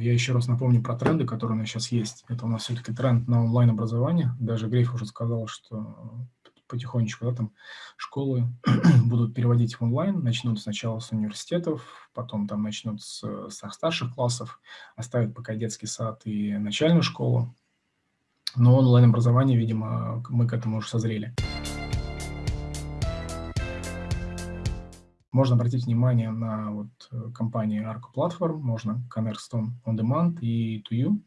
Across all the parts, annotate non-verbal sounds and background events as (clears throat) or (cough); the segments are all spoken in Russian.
я еще раз напомню про тренды, которые у нас сейчас есть. Это у нас все-таки тренд на онлайн-образование. Даже Грейф уже сказал, что потихонечку да, там школы (clears throat) будут переводить в онлайн, начнут сначала с университетов, потом там начнут с, с старших классов, оставят пока детский сад и начальную школу. Но онлайн-образование, видимо, мы к этому уже созрели. Можно обратить внимание на вот э, компании Arco Platform, можно Cornerstone On Demand и To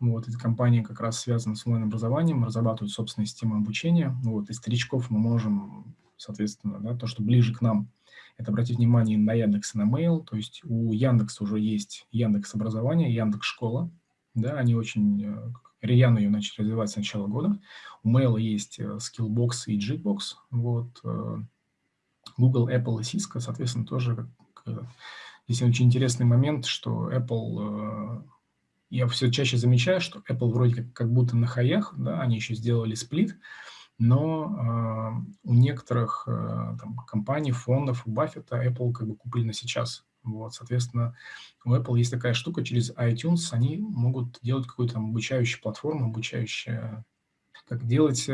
Вот, эти компании как раз связаны с онлайн-образованием, разрабатывают собственные системы обучения. Вот, из старичков мы можем, соответственно, да, то, что ближе к нам, это обратить внимание на Яндекс и на Mail. То есть у Яндекса уже есть Яндекс образование, Яндекс школа. Да, они очень э, рьяно ее начали развивать с начала года. У Mail есть э, Skillbox и Jitbox. Вот, Google, Apple и Cisco, соответственно, тоже здесь очень интересный момент, что Apple, э, я все чаще замечаю, что Apple вроде как, как будто на хаях, да, они еще сделали сплит, но э, у некоторых э, там, компаний, фондов, у Баффета Apple как бы купили на сейчас. Вот, соответственно, у Apple есть такая штука, через iTunes они могут делать какую-то там обучающую платформу, обучающую как делать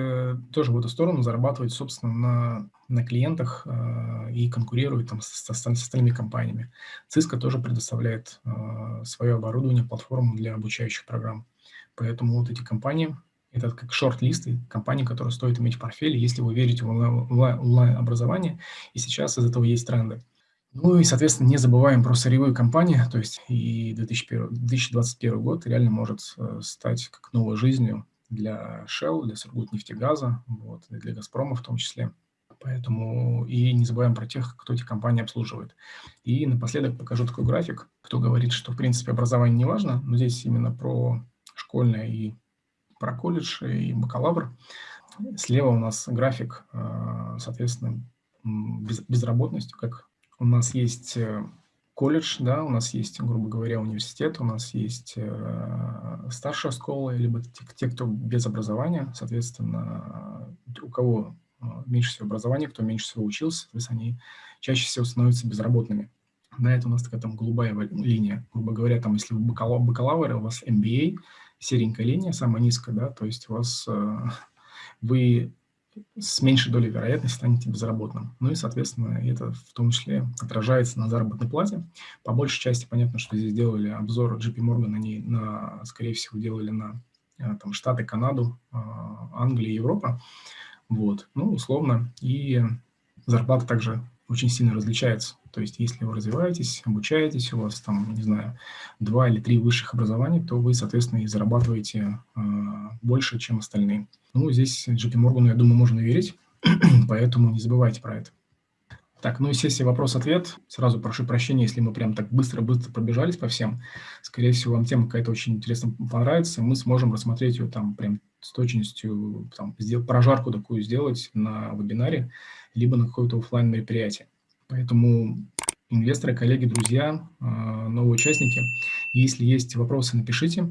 тоже в эту сторону, зарабатывать, собственно, на, на клиентах э, и конкурировать там с, с, с остальными компаниями. Cisco тоже предоставляет э, свое оборудование, платформу для обучающих программ. Поэтому вот эти компании, это как шорт-листы компаний, которые стоит иметь в портфеле, если вы верите в онлайн-образование, и сейчас из этого есть тренды. Ну и, соответственно, не забываем про сырьевые компании, то есть и 2001, 2021 год реально может стать как новой жизнью для Shell, для Сургутнефтегаза, вот, и для Газпрома в том числе. Поэтому и не забываем про тех, кто эти компании обслуживает. И напоследок покажу такой график, кто говорит, что в принципе образование не важно, но здесь именно про школьное и про колледж и бакалавр. Слева у нас график, э, соответственно, безработность, как у нас есть э, колледж, да, у нас есть, грубо говоря, университет, у нас есть э, старшая школа, либо те, те, кто без образования, соответственно, у кого меньше всего образования, кто меньше всего учился, соответственно, они чаще всего становятся безработными. Да, это у нас такая там голубая линия. Грубо говоря, там, если вы бакалавр, бакалавр у вас MBA, серенькая линия, самая низкая, да, то есть у вас э, вы с меньшей долей вероятности станете безработным. Ну и, соответственно, это в том числе отражается на заработной плате. По большей части понятно, что здесь делали обзор JP Morgan, они, на, скорее всего, делали на э, там, Штаты, Канаду, э, Англию, Европа. Вот, ну, условно. И зарплата также очень сильно различается. То есть, если вы развиваетесь, обучаетесь, у вас там, не знаю, два или три высших образования, то вы, соответственно, и зарабатываете э, больше, чем остальные. Ну, здесь JP Morgan, я думаю, можно верить, (clears throat) поэтому не забывайте про это. Так, ну и сессия вопрос-ответ. Сразу прошу прощения, если мы прям так быстро-быстро пробежались по всем. Скорее всего, вам тема какая-то очень интересно понравится. Мы сможем рассмотреть ее там прям с точностью, там, сделать, прожарку такую сделать на вебинаре, либо на какое-то офлайн мероприятие. Поэтому инвесторы, коллеги, друзья, а, новые участники, если есть вопросы, напишите.